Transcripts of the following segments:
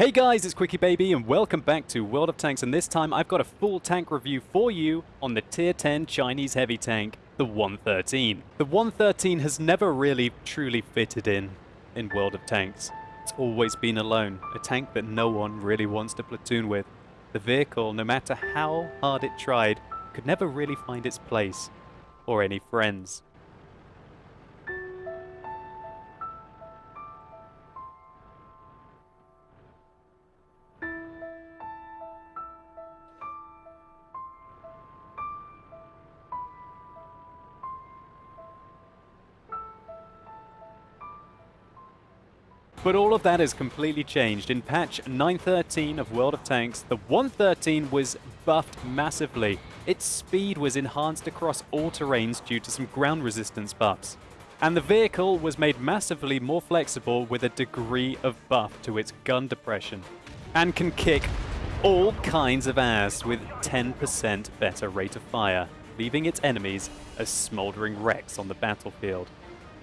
Hey guys, it's QuickyBaby and welcome back to World of Tanks and this time I've got a full tank review for you on the Tier 10 Chinese heavy tank, the 113. The 113 has never really truly fitted in in World of Tanks. It's always been alone, a tank that no one really wants to platoon with. The vehicle, no matter how hard it tried, could never really find its place or any friends. But all of that has completely changed. In patch 913 of World of Tanks, the 113 was buffed massively. Its speed was enhanced across all terrains due to some ground resistance buffs. And the vehicle was made massively more flexible with a degree of buff to its gun depression. And can kick all kinds of ass with 10% better rate of fire, leaving its enemies as smoldering wrecks on the battlefield.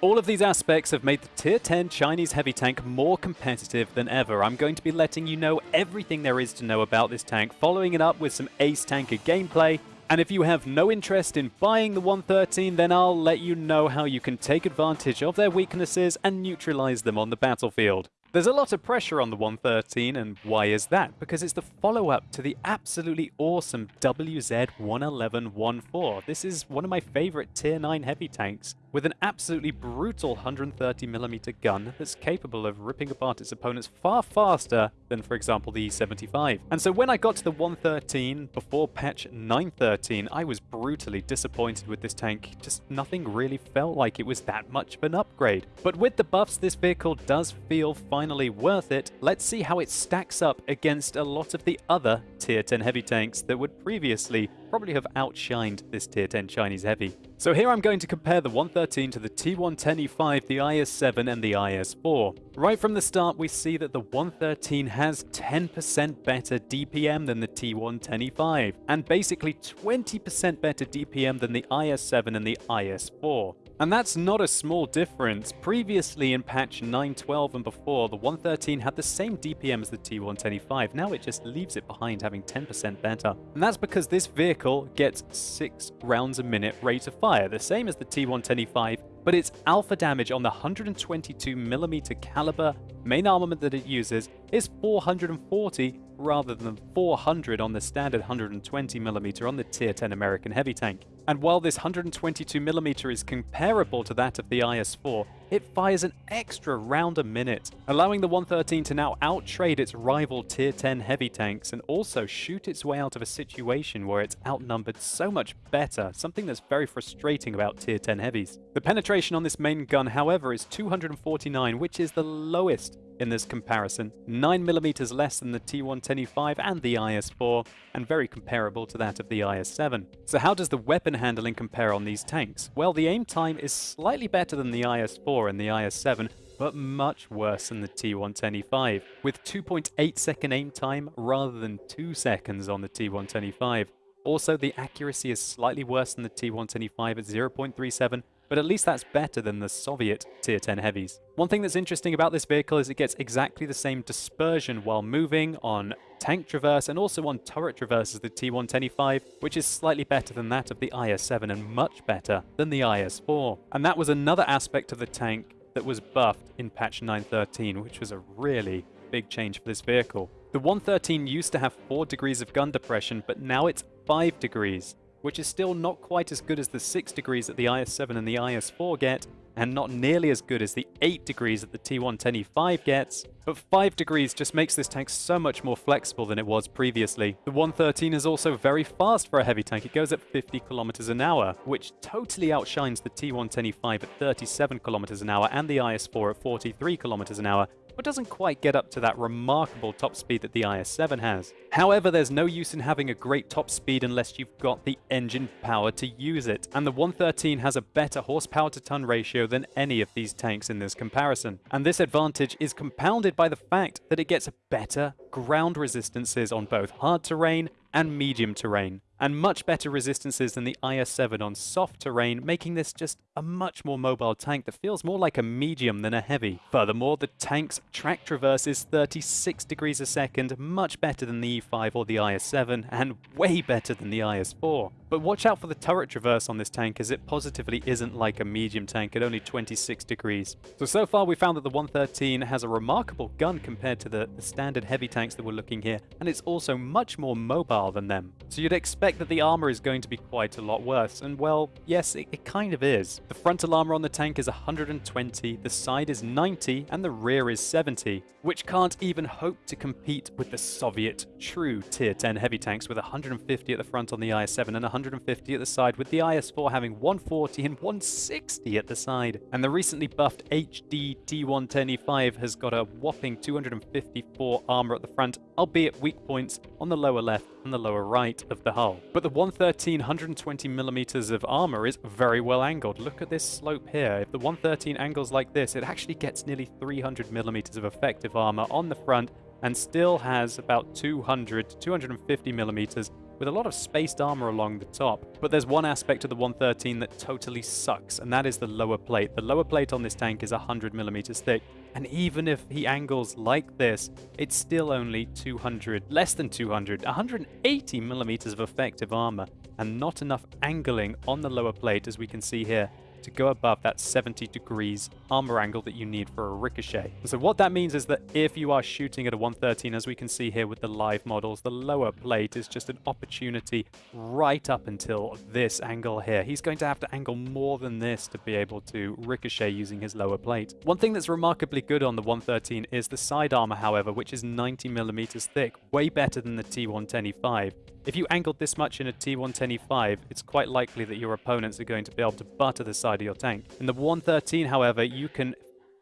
All of these aspects have made the Tier 10 Chinese heavy tank more competitive than ever. I'm going to be letting you know everything there is to know about this tank, following it up with some Ace Tanker gameplay, and if you have no interest in buying the 113, then I'll let you know how you can take advantage of their weaknesses and neutralize them on the battlefield. There's a lot of pressure on the 113, and why is that? Because it's the follow-up to the absolutely awesome WZ-111-14. This is one of my favorite Tier 9 heavy tanks, with an absolutely brutal 130mm gun that's capable of ripping apart its opponents far faster than, for example, the E75. And so when I got to the 113 before patch 913, I was brutally disappointed with this tank. Just nothing really felt like it was that much of an upgrade. But with the buffs, this vehicle does feel finally worth it. Let's see how it stacks up against a lot of the other tier 10 heavy tanks that would previously probably have outshined this tier 10 Chinese heavy. So here I'm going to compare the 113 to the T110E5, the IS-7 and the IS-4. Right from the start we see that the 113 has 10% better DPM than the T110E5 and basically 20% better DPM than the IS-7 and the IS-4. And that's not a small difference. Previously in patch 912 and before, the 113 had the same DPM as the T110E5. Now it just leaves it behind having 10% better. And that's because this vehicle gets 6 rounds a minute rate of fire, the same as the T110E5, but its alpha damage on the 122mm caliber main armament that it uses is 440 rather than 400 on the standard 120mm on the tier 10 American heavy tank. And while this 122mm is comparable to that of the IS-4, it fires an extra round a minute, allowing the 113 to now outtrade its rival tier 10 heavy tanks and also shoot its way out of a situation where it's outnumbered so much better, something that's very frustrating about tier 10 heavies. The penetration on this main gun, however, is 249, which is the lowest in this comparison, 9mm less than the T110E5 and the IS-4, and very comparable to that of the IS-7. So how does the weapon handling compare on these tanks? Well, the aim time is slightly better than the IS-4 and the IS-7, but much worse than the T110E5, with 2.8 second aim time rather than 2 seconds on the T110E5. Also, the accuracy is slightly worse than the T110E5 at 0.37, but at least that's better than the Soviet Tier 10 heavies. One thing that's interesting about this vehicle is it gets exactly the same dispersion while moving on tank traverse and also on turret traverse as the T110E5, which is slightly better than that of the IS-7 and much better than the IS-4. And that was another aspect of the tank that was buffed in patch 913, which was a really big change for this vehicle. The 113 used to have 4 degrees of gun depression, but now it's 5 degrees which is still not quite as good as the 6 degrees that the IS-7 and the IS-4 get, and not nearly as good as the 8 degrees that the T110E5 gets, but 5 degrees just makes this tank so much more flexible than it was previously. The 113 is also very fast for a heavy tank, it goes at 50 kilometers an hour, which totally outshines the T110E5 at 37 kilometers an hour and the IS-4 at 43 kilometers an hour, but doesn't quite get up to that remarkable top speed that the IS-7 has. However, there's no use in having a great top speed unless you've got the engine power to use it, and the 113 has a better horsepower to ton ratio than any of these tanks in this comparison. And this advantage is compounded by the fact that it gets better ground resistances on both hard terrain and medium terrain, and much better resistances than the IS-7 on soft terrain, making this just a much more mobile tank that feels more like a medium than a heavy. Furthermore, the tank's track traverse is 36 degrees a second, much better than the E5 or the IS-7, and way better than the IS-4. But watch out for the turret traverse on this tank as it positively isn't like a medium tank at only 26 degrees. So, so far we found that the 113 has a remarkable gun compared to the, the standard heavy tanks that we're looking here, and it's also much more mobile than them. So you'd expect that the armor is going to be quite a lot worse, and well, yes, it, it kind of is. The frontal armor on the tank is 120, the side is 90, and the rear is 70, which can't even hope to compete with the Soviet true tier 10 heavy tanks with 150 at the front on the IS-7 and 150 at the side, with the IS-4 having 140 and 160 at the side. And the recently buffed HD T110E5 has got a whopping 254 armor at the front, albeit weak points on the lower left and the lower right of the hull. But the 113 120 millimeters of armor is very well angled. Look at this slope here. If the 113 angles like this, it actually gets nearly 300 millimeters of effective armor on the front and still has about 200 to 250 millimeters with a lot of spaced armor along the top. But there's one aspect of the 113 that totally sucks, and that is the lower plate. The lower plate on this tank is 100 millimeters thick, and even if he angles like this, it's still only 200, less than 200, 180 millimeters of effective armor, and not enough angling on the lower plate as we can see here to go above that 70 degrees armor angle that you need for a ricochet. So what that means is that if you are shooting at a 113, as we can see here with the live models, the lower plate is just an opportunity right up until this angle here. He's going to have to angle more than this to be able to ricochet using his lower plate. One thing that's remarkably good on the 113 is the side armor, however, which is 90 millimeters thick, way better than the T110E5. If you angled this much in a T110E5, it's quite likely that your opponents are going to be able to butter the side of your tank. In the 113, however, you can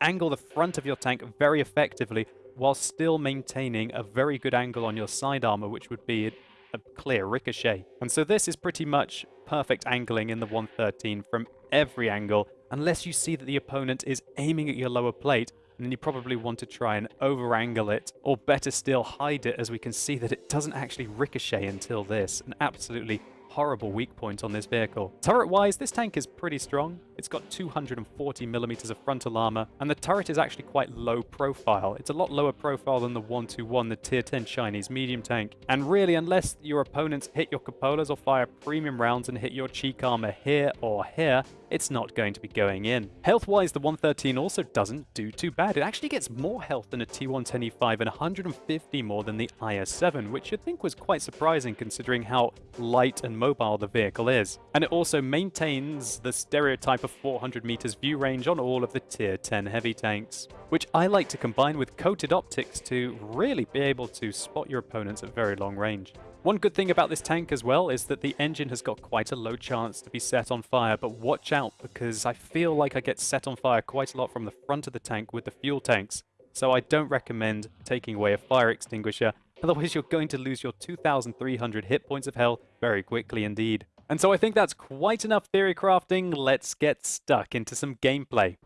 angle the front of your tank very effectively while still maintaining a very good angle on your side armor, which would be a clear ricochet. And so this is pretty much perfect angling in the 113 from every angle, unless you see that the opponent is aiming at your lower plate then you probably want to try and over-angle it, or better still, hide it, as we can see that it doesn't actually ricochet until this. An absolutely horrible weak point on this vehicle. Turret-wise, this tank is pretty strong. It's got 240 millimeters of frontal armor, and the turret is actually quite low profile. It's a lot lower profile than the 121, the tier 10 Chinese medium tank. And really, unless your opponents hit your cupolas or fire premium rounds and hit your cheek armor here or here, it's not going to be going in. Health-wise, the 113 also doesn't do too bad. It actually gets more health than a T110E5 and 150 more than the IS-7, which you'd think was quite surprising considering how light and mobile the vehicle is. And it also maintains the stereotype of 400 meters view range on all of the tier 10 heavy tanks, which I like to combine with coated optics to really be able to spot your opponents at very long range. One good thing about this tank as well is that the engine has got quite a low chance to be set on fire, but watch out because I feel like I get set on fire quite a lot from the front of the tank with the fuel tanks, so I don't recommend taking away a fire extinguisher, otherwise you're going to lose your 2,300 hit points of health very quickly indeed. And so I think that's quite enough theory crafting, let's get stuck into some gameplay.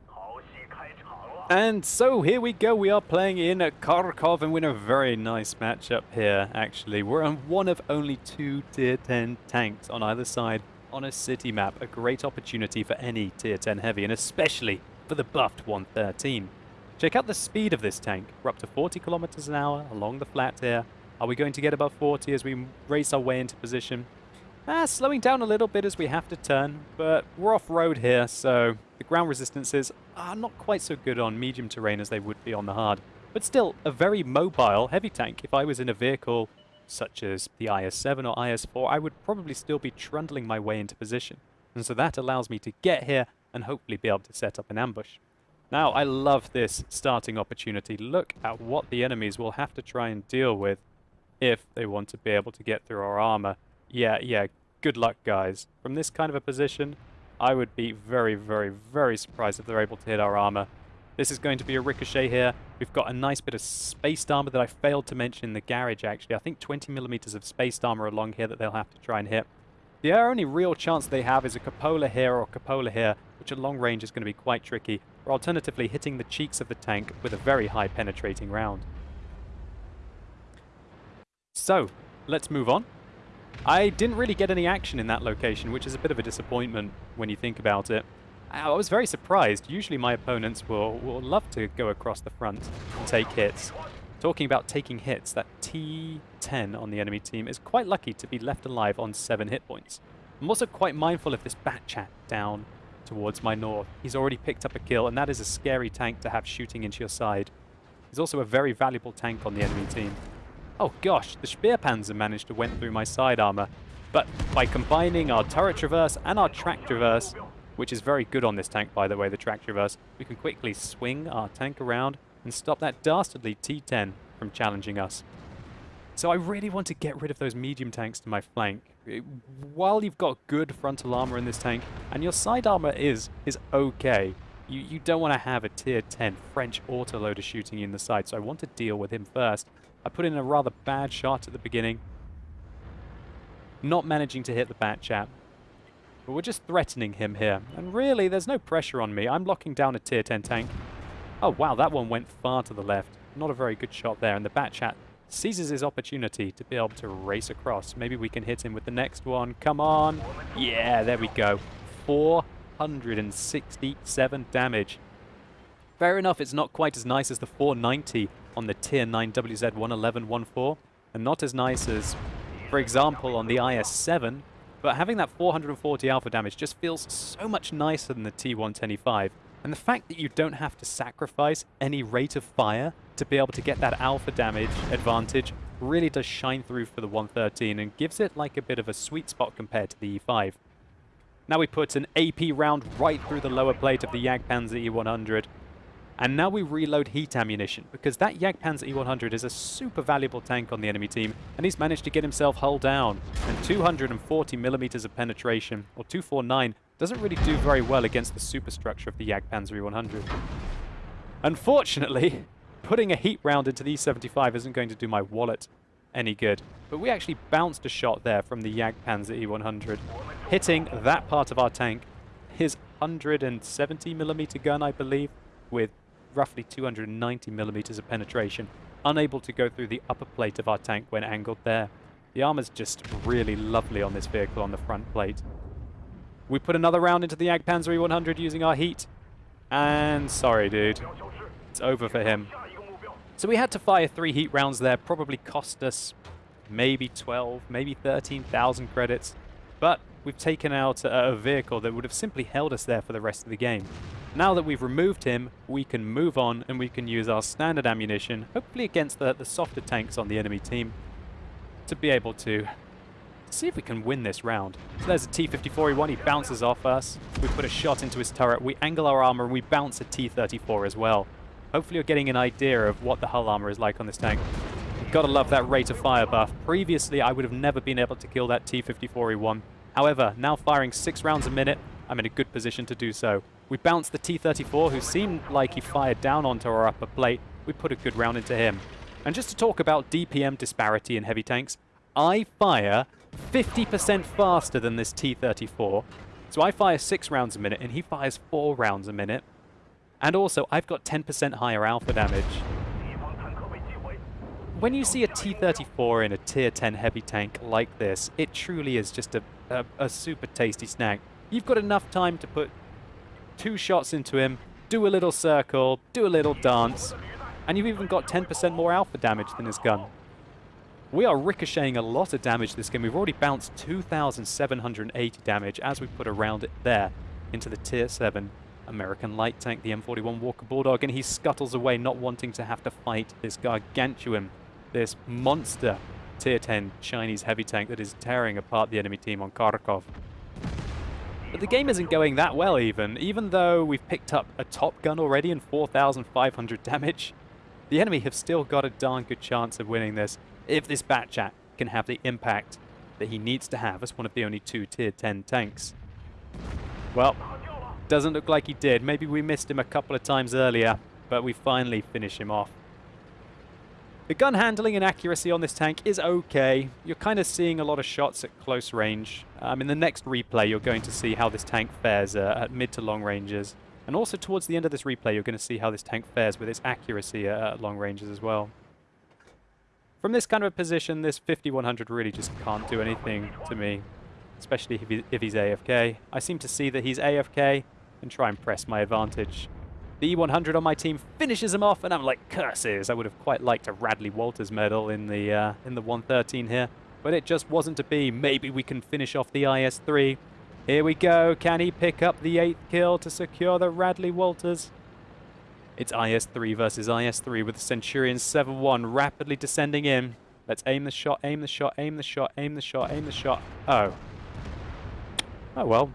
And so here we go, we are playing in Kharkov and we're in a very nice matchup here actually. We're on one of only two tier 10 tanks on either side on a city map, a great opportunity for any tier 10 heavy and especially for the buffed 113. Check out the speed of this tank, we're up to 40 kilometers an hour along the flat here. Are we going to get above 40 as we race our way into position? Ah, slowing down a little bit as we have to turn, but we're off-road here, so the ground resistances are not quite so good on medium terrain as they would be on the hard. But still, a very mobile heavy tank. If I was in a vehicle such as the IS-7 or IS-4, I would probably still be trundling my way into position. And so that allows me to get here and hopefully be able to set up an ambush. Now, I love this starting opportunity. Look at what the enemies will have to try and deal with if they want to be able to get through our armor. Yeah, yeah, good luck, guys. From this kind of a position, I would be very, very, very surprised if they're able to hit our armor. This is going to be a ricochet here. We've got a nice bit of spaced armor that I failed to mention in the garage, actually. I think 20 millimeters of spaced armor along here that they'll have to try and hit. The only real chance they have is a cupola here or cupola here, which at long range is going to be quite tricky, or alternatively hitting the cheeks of the tank with a very high penetrating round. So, let's move on. I didn't really get any action in that location, which is a bit of a disappointment when you think about it. I was very surprised. Usually my opponents will, will love to go across the front and take hits. Talking about taking hits, that T10 on the enemy team is quite lucky to be left alive on 7 hit points. I'm also quite mindful of this Bat Chat down towards my north. He's already picked up a kill, and that is a scary tank to have shooting into your side. He's also a very valuable tank on the enemy team. Oh gosh, the Speerpanzer managed to went through my side armor, but by combining our turret traverse and our track traverse, which is very good on this tank by the way, the track traverse, we can quickly swing our tank around and stop that dastardly T10 from challenging us. So I really want to get rid of those medium tanks to my flank. Eh, while you've got good frontal armor in this tank, and your side armor is is okay, you, you don't want to have a tier 10 French autoloader shooting you in the side, so I want to deal with him first. I put in a rather bad shot at the beginning, not managing to hit the bat chat. But we're just threatening him here. And really, there's no pressure on me. I'm locking down a tier 10 tank. Oh, wow, that one went far to the left. Not a very good shot there. And the bat chat seizes his opportunity to be able to race across. Maybe we can hit him with the next one. Come on. Yeah, there we go. 467 damage. Fair enough, it's not quite as nice as the 490 on the Tier 9 WZ-111-14, and not as nice as, for example, on the IS-7, but having that 440 alpha damage just feels so much nicer than the T110E5. And the fact that you don't have to sacrifice any rate of fire to be able to get that alpha damage advantage really does shine through for the 113 and gives it like a bit of a sweet spot compared to the E5. Now we put an AP round right through the lower plate of the Jagdpanzer E100 and now we reload heat ammunition, because that Jagdpanzer E100 is a super valuable tank on the enemy team, and he's managed to get himself hull down. And 240 millimeters of penetration, or 249, doesn't really do very well against the superstructure of the Jagdpanzer E100. Unfortunately, putting a heat round into the E75 isn't going to do my wallet any good. But we actually bounced a shot there from the Jagdpanzer E100, hitting that part of our tank, his 170 millimeter gun, I believe, with roughly 290 millimeters of penetration, unable to go through the upper plate of our tank when angled there. The armor's just really lovely on this vehicle on the front plate. We put another round into the Jagdpanzer E100 using our heat. And sorry, dude. It's over for him. So we had to fire three heat rounds there, probably cost us maybe 12, maybe 13,000 credits. But we've taken out a, a vehicle that would have simply held us there for the rest of the game. Now that we've removed him, we can move on and we can use our standard ammunition, hopefully against the, the softer tanks on the enemy team, to be able to see if we can win this round. So there's a T-54E1, he bounces off us, we put a shot into his turret, we angle our armor, and we bounce a T-34 as well. Hopefully you're getting an idea of what the hull armor is like on this tank. Gotta love that rate of fire buff. Previously, I would have never been able to kill that T-54E1. However, now firing six rounds a minute, I'm in a good position to do so. We bounced the T-34, who seemed like he fired down onto our upper plate. We put a good round into him. And just to talk about DPM disparity in heavy tanks, I fire 50% faster than this T-34. So I fire 6 rounds a minute, and he fires 4 rounds a minute. And also, I've got 10% higher alpha damage. When you see a T-34 in a tier 10 heavy tank like this, it truly is just a, a, a super tasty snack. You've got enough time to put two shots into him, do a little circle, do a little dance, and you've even got 10% more alpha damage than his gun. We are ricocheting a lot of damage this game. We've already bounced 2,780 damage as we put around it there into the tier 7 American light tank, the M41 Walker Bulldog, and he scuttles away not wanting to have to fight this gargantuan, this monster tier 10 Chinese heavy tank that is tearing apart the enemy team on Kharkov. But the game isn't going that well even. Even though we've picked up a top gun already and 4,500 damage, the enemy have still got a darn good chance of winning this if this Bat Chat can have the impact that he needs to have as one of the only two tier 10 tanks. Well, doesn't look like he did. Maybe we missed him a couple of times earlier, but we finally finish him off. The gun handling and accuracy on this tank is okay. You're kind of seeing a lot of shots at close range. Um, in the next replay, you're going to see how this tank fares uh, at mid to long ranges. And also towards the end of this replay, you're going to see how this tank fares with its accuracy at long ranges as well. From this kind of a position, this 5100 really just can't do anything to me, especially if, he, if he's AFK. I seem to see that he's AFK, and try and press my advantage. The E100 on my team finishes him off, and I'm like, curses! I would have quite liked a Radley Walters medal in the uh, in the 113 here, but it just wasn't to be. Maybe we can finish off the IS-3. Here we go. Can he pick up the eighth kill to secure the Radley Walters? It's IS-3 versus IS-3 with the Centurion 7-1 rapidly descending in. Let's aim the shot, aim the shot, aim the shot, aim the shot, aim the shot. Oh. Oh well,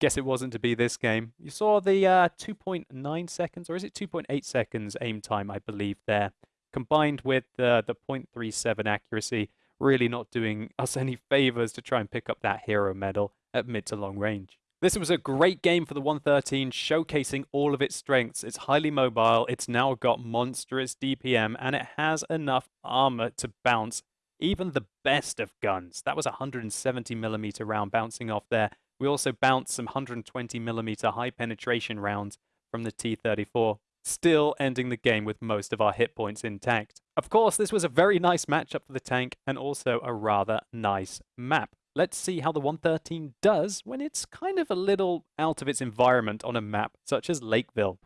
Guess it wasn't to be this game. You saw the uh, 2.9 seconds, or is it 2.8 seconds aim time, I believe, there. Combined with uh, the 0.37 accuracy, really not doing us any favors to try and pick up that hero medal at mid to long range. This was a great game for the 113, showcasing all of its strengths. It's highly mobile, it's now got monstrous DPM, and it has enough armor to bounce even the best of guns. That was a 170mm round bouncing off there, we also bounced some 120mm high penetration rounds from the T-34, still ending the game with most of our hit points intact. Of course, this was a very nice matchup for the tank and also a rather nice map. Let's see how the 113 does when it's kind of a little out of its environment on a map such as Lakeville.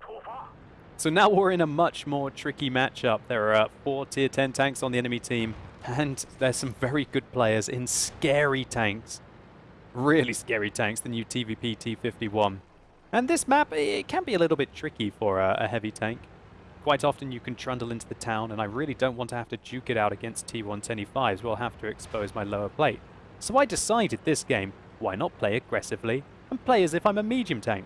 So now we're in a much more tricky matchup. There are uh, four tier 10 tanks on the enemy team, and there's some very good players in scary tanks really scary tanks, the new TVP T51. And this map, it can be a little bit tricky for a, a, heavy tank. Quite often you can trundle into the town, and I really don't want to have to duke it out against T125s. We'll have to expose my lower plate. So I decided this game, why not play aggressively and play as if I'm a medium tank.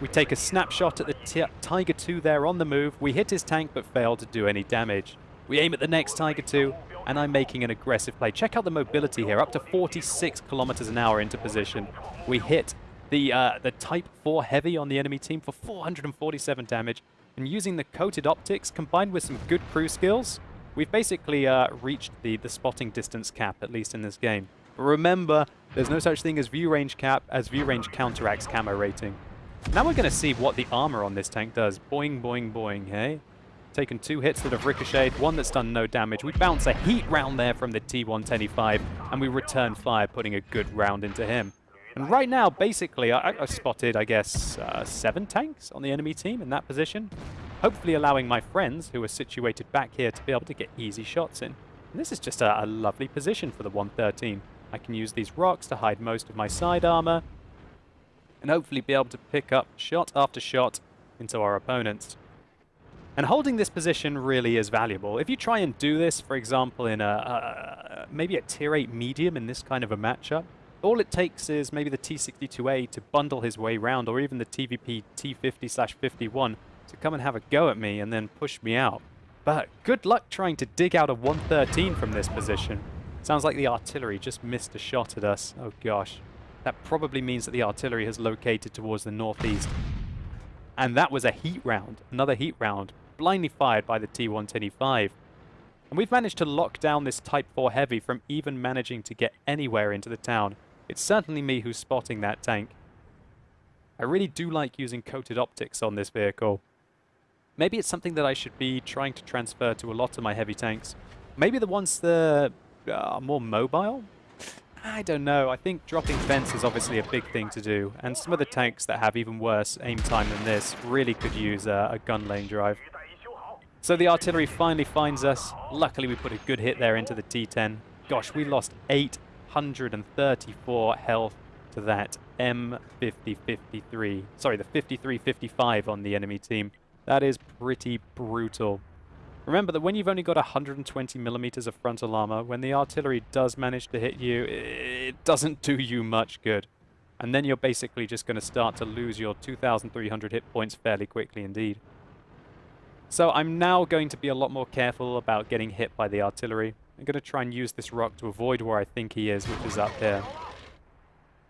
We take a snapshot at the Tiger 2 there on the move. We hit his tank but fail to do any damage. We aim at the next Tiger 2 and I'm making an aggressive play. Check out the mobility here, up to 46 kilometers an hour into position. We hit the, uh, the Type 4 Heavy on the enemy team for 447 damage, and using the coated optics combined with some good crew skills, we've basically uh, reached the, the spotting distance cap, at least in this game. But remember, there's no such thing as view range cap, as view range counteracts camo rating. Now we're going to see what the armor on this tank does. Boing, boing, boing, hey? taken two hits that have ricocheted, one that's done no damage. We bounce a heat round there from the T-125, and we return fire, putting a good round into him. And right now, basically, I, I spotted, I guess, uh, seven tanks on the enemy team in that position, hopefully allowing my friends, who are situated back here, to be able to get easy shots in. And this is just a, a lovely position for the 113. I can use these rocks to hide most of my side armor, and hopefully be able to pick up shot after shot into our opponents. And holding this position really is valuable. If you try and do this, for example, in a, maybe a tier 8 medium in this kind of a matchup, all it takes is maybe the T62A to bundle his way round, or even the TVP T50-51 to come and have a go at me and then push me out. But good luck trying to dig out a 113 from this position. Sounds like the artillery just missed a shot at us. Oh gosh. That probably means that the artillery has located towards the northeast. And that was a heat round, another heat round blindly fired by the T-125. And we've managed to lock down this Type 4 Heavy from even managing to get anywhere into the town. It's certainly me who's spotting that tank. I really do like using coated optics on this vehicle. Maybe it's something that I should be trying to transfer to a lot of my heavy tanks. Maybe the ones that uh, are more mobile? I don't know. I think dropping fence is obviously a big thing to do, and some of the tanks that have even worse aim time than this really could use a, a gun laying drive. So the artillery finally finds us. Luckily, we put a good hit there into the T-10. Gosh, we lost 834 health to that M5053. Sorry, the 5355 on the enemy team. That is pretty brutal. Remember that when you've only got 120 millimeters of frontal armor, when the artillery does manage to hit you, it doesn't do you much good. And then you're basically just going to start to lose your 2,300 hit points fairly quickly indeed. So I'm now going to be a lot more careful about getting hit by the artillery. I'm going to try and use this rock to avoid where I think he is, which is up here.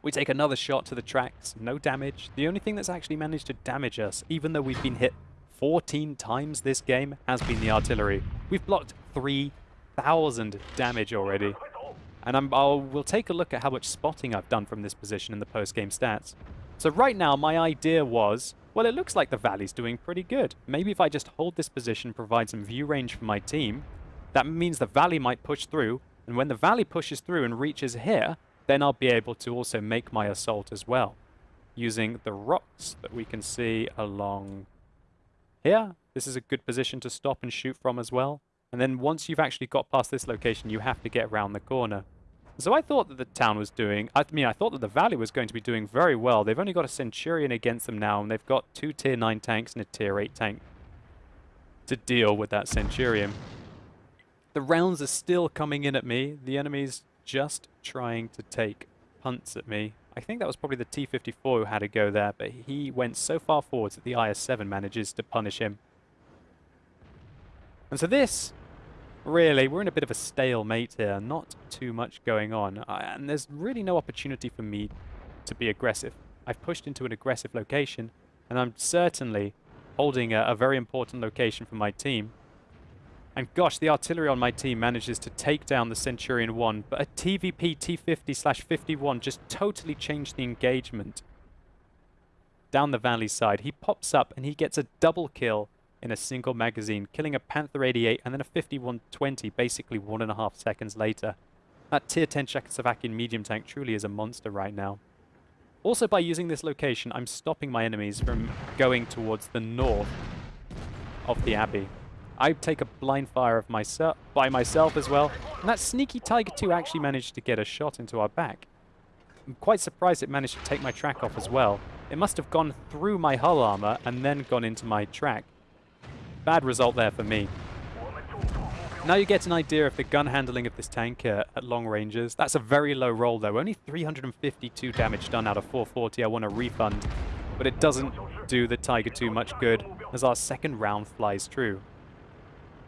We take another shot to the tracks, no damage. The only thing that's actually managed to damage us, even though we've been hit 14 times this game, has been the artillery. We've blocked 3,000 damage already. And I'm, I'll, we'll take a look at how much spotting I've done from this position in the post-game stats. So right now, my idea was well, it looks like the Valley's doing pretty good. Maybe if I just hold this position, provide some view range for my team, that means the Valley might push through, and when the Valley pushes through and reaches here, then I'll be able to also make my assault as well. using the rocks that we can see along here. This is a good position to stop and shoot from as well. And then once you've actually got past this location, you have to get around the corner. So I thought that the town was doing, I mean, I thought that the valley was going to be doing very well. They've only got a Centurion against them now, and they've got two Tier 9 tanks and a Tier 8 tank to deal with that Centurion. The rounds are still coming in at me. The enemy's just trying to take punts at me. I think that was probably the T-54 who had a go there, but he went so far forwards that the IS-7 manages to punish him. And so this really, we're in a bit of a stalemate here. Not too much going on. and there's really no opportunity for me to be aggressive. I've pushed into an aggressive location, and I'm certainly holding a, a very important location for my team. And gosh, the artillery on my team manages to take down the Centurion 1, but a TVP T50-51 just totally changed the engagement. Down the valley side, he pops up and he gets a double kill in a single magazine, killing a Panther 88 and then a 5120 basically one and a half seconds later. That tier 10 Czechoslovakian medium tank truly is a monster right now. Also by using this location, I'm stopping my enemies from going towards the north of the Abbey. I take a blind fire of myself by myself as well, and that sneaky Tiger 2 actually managed to get a shot into our back. I'm quite surprised it managed to take my track off as well. It must have gone through my hull armor and then gone into my track. Bad result there for me. Now you get an idea of the gun handling of this tank uh, at long ranges. That's a very low roll though, only 352 damage done out of 440. I want a refund, but it doesn't do the Tiger 2 much good as our second round flies true.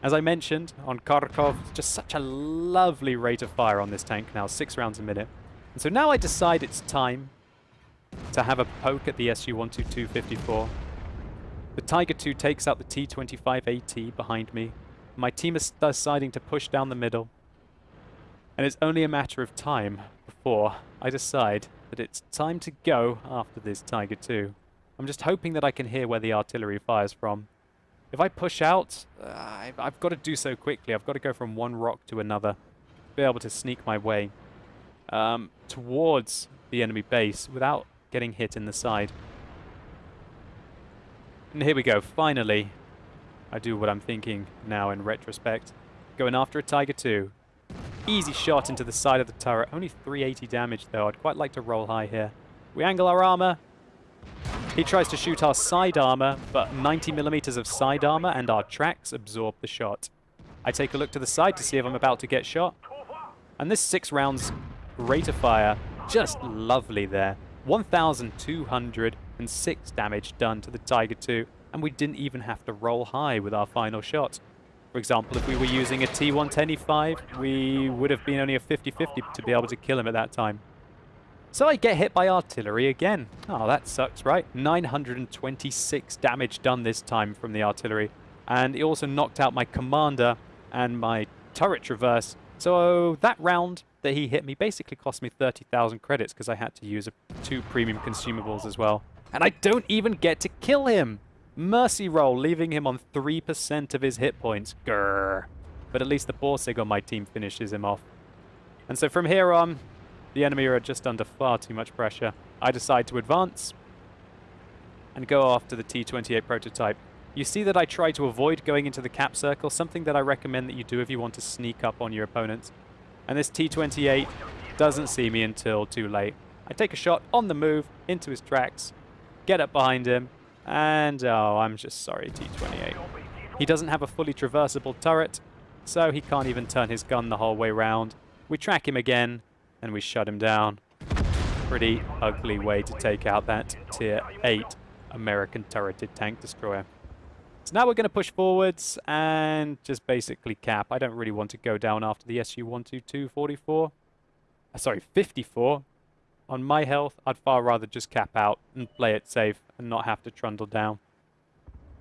As I mentioned, on Kharkov, just such a lovely rate of fire on this tank now, six rounds a minute. And so now I decide it's time to have a poke at the Su-122-54. The Tiger II takes out the T-25AT behind me. My team is deciding to push down the middle. And it's only a matter of time before I decide that it's time to go after this Tiger II. I'm just hoping that I can hear where the artillery fires from. If I push out, uh, I've, I've got to do so quickly. I've got to go from one rock to another. Be able to sneak my way um, towards the enemy base without getting hit in the side. And here we go, finally. I do what I'm thinking now in retrospect. Going after a Tiger 2. Easy shot into the side of the turret. Only 380 damage though. I'd quite like to roll high here. We angle our armor. He tries to shoot our side armor, but 90 millimeters of side armor and our tracks absorb the shot. I take a look to the side to see if I'm about to get shot. And this six rounds rate of fire, just lovely there. 1,206 damage done to the Tiger 2, and we didn't even have to roll high with our final shot. For example, if we were using a T110E5, we would have been only a 50-50 to be able to kill him at that time. So I get hit by artillery again. Oh, that sucks, right? 926 damage done this time from the artillery. And it also knocked out my commander and my turret traverse. So that round, that he hit me basically cost me 30,000 credits because I had to use two premium consumables as well. And I don't even get to kill him! Mercy roll, leaving him on 3% of his hit points. Grrr. But at least the Borsig on my team finishes him off. And so from here on, the enemy are just under far too much pressure. I decide to advance and go after the T-28 prototype. You see that I try to avoid going into the cap circle, something that I recommend that you do if you want to sneak up on your opponents and this T-28 doesn't see me until too late. I take a shot on the move into his tracks, get up behind him, and oh, I'm just sorry, T-28. He doesn't have a fully traversable turret, so he can't even turn his gun the whole way round. We track him again, and we shut him down. Pretty ugly way to take out that Tier 8 American turreted tank destroyer. So now we're going to push forwards and just basically cap. I don't really want to go down after the Su-122 44. Uh, sorry, 54. On my health, I'd far rather just cap out and play it safe and not have to trundle down.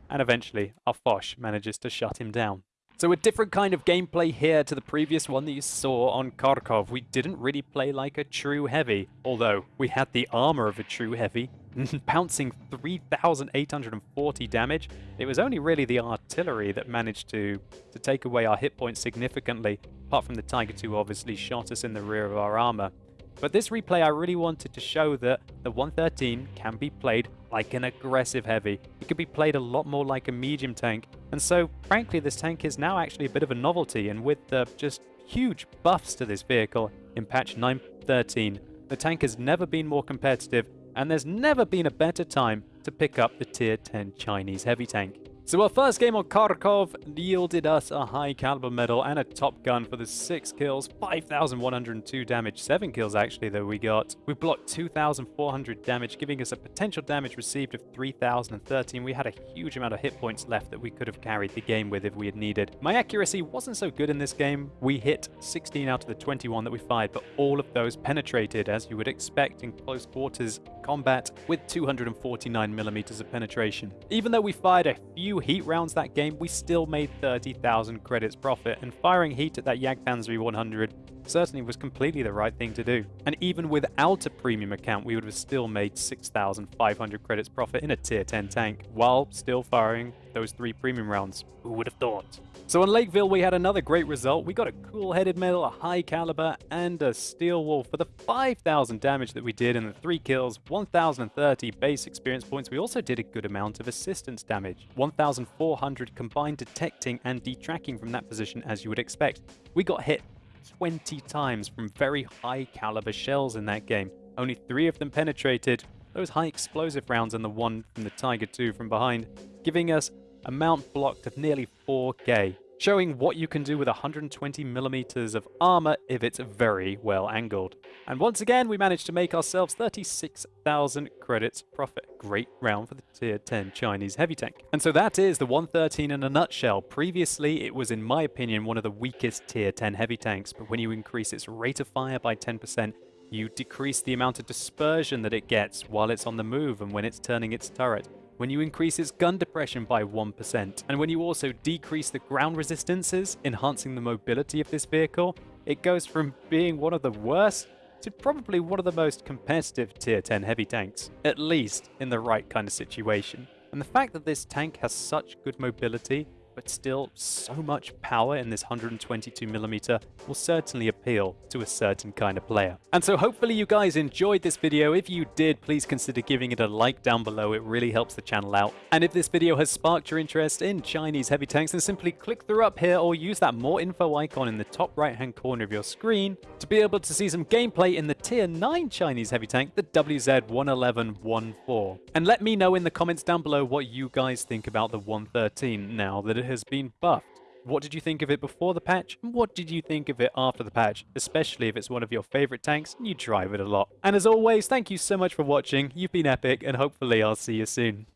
And eventually, our Foch manages to shut him down. So a different kind of gameplay here to the previous one that you saw on Kharkov. We didn't really play like a true heavy, although we had the armor of a true heavy, pouncing 3,840 damage. It was only really the artillery that managed to, to take away our hit points significantly, apart from the Tiger 2 obviously shot us in the rear of our armor. But this replay, I really wanted to show that the 113 can be played like an aggressive heavy. It could be played a lot more like a medium tank. And so, frankly, this tank is now actually a bit of a novelty, and with the just huge buffs to this vehicle in patch 913, the tank has never been more competitive, and there's never been a better time to pick up the tier 10 Chinese heavy tank. So our first game on Kharkov yielded us a high caliber medal and a top gun for the 6 kills, 5,102 damage, 7 kills actually that we got. We blocked 2,400 damage, giving us a potential damage received of 3,013. We had a huge amount of hit points left that we could have carried the game with if we had needed. My accuracy wasn't so good in this game. We hit 16 out of the 21 that we fired, but all of those penetrated as you would expect in close quarters combat with 249 millimeters of penetration. Even though we fired a few heat rounds that game, we still made 30,000 credits profit, and firing heat at that Jagdpanzer 100 certainly was completely the right thing to do. And even without a premium account, we would have still made 6,500 credits profit in a tier 10 tank, while still firing those three premium rounds. Who would have thought? So on Lakeville, we had another great result. We got a cool-headed medal, a high caliber, and a steel wall for the 5,000 damage that we did in the 3 kills, 1,030 base experience points. We also did a good amount of assistance damage, 1,400 combined detecting and detracking from that position as you would expect. We got hit 20 times from very high caliber shells in that game. Only 3 of them penetrated, those high explosive rounds and the one from the Tiger 2 from behind, giving us a mount blocked of nearly 4k, showing what you can do with 120 millimeters of armor if it's very well angled. And once again, we managed to make ourselves 36,000 credits profit. Great round for the tier 10 Chinese heavy tank. And so that is the 113 in a nutshell. Previously, it was in my opinion one of the weakest tier 10 heavy tanks, but when you increase its rate of fire by 10%, you decrease the amount of dispersion that it gets while it's on the move and when it's turning its turret when you increase its gun depression by 1%, and when you also decrease the ground resistances, enhancing the mobility of this vehicle, it goes from being one of the worst to probably one of the most competitive tier 10 heavy tanks, at least in the right kind of situation. And the fact that this tank has such good mobility but still so much power in this 122mm will certainly appeal to a certain kind of player. And so hopefully you guys enjoyed this video. If you did, please consider giving it a like down below. It really helps the channel out. And if this video has sparked your interest in Chinese heavy tanks, then simply click through up here or use that more info icon in the top right hand corner of your screen to be able to see some gameplay in the tier 9 Chinese heavy tank, the WZ-111-14. And let me know in the comments down below what you guys think about the 113 now that it has been buffed. What did you think of it before the patch? And what did you think of it after the patch? Especially if it's one of your favorite tanks and you drive it a lot. And as always, thank you so much for watching. You've been epic and hopefully I'll see you soon.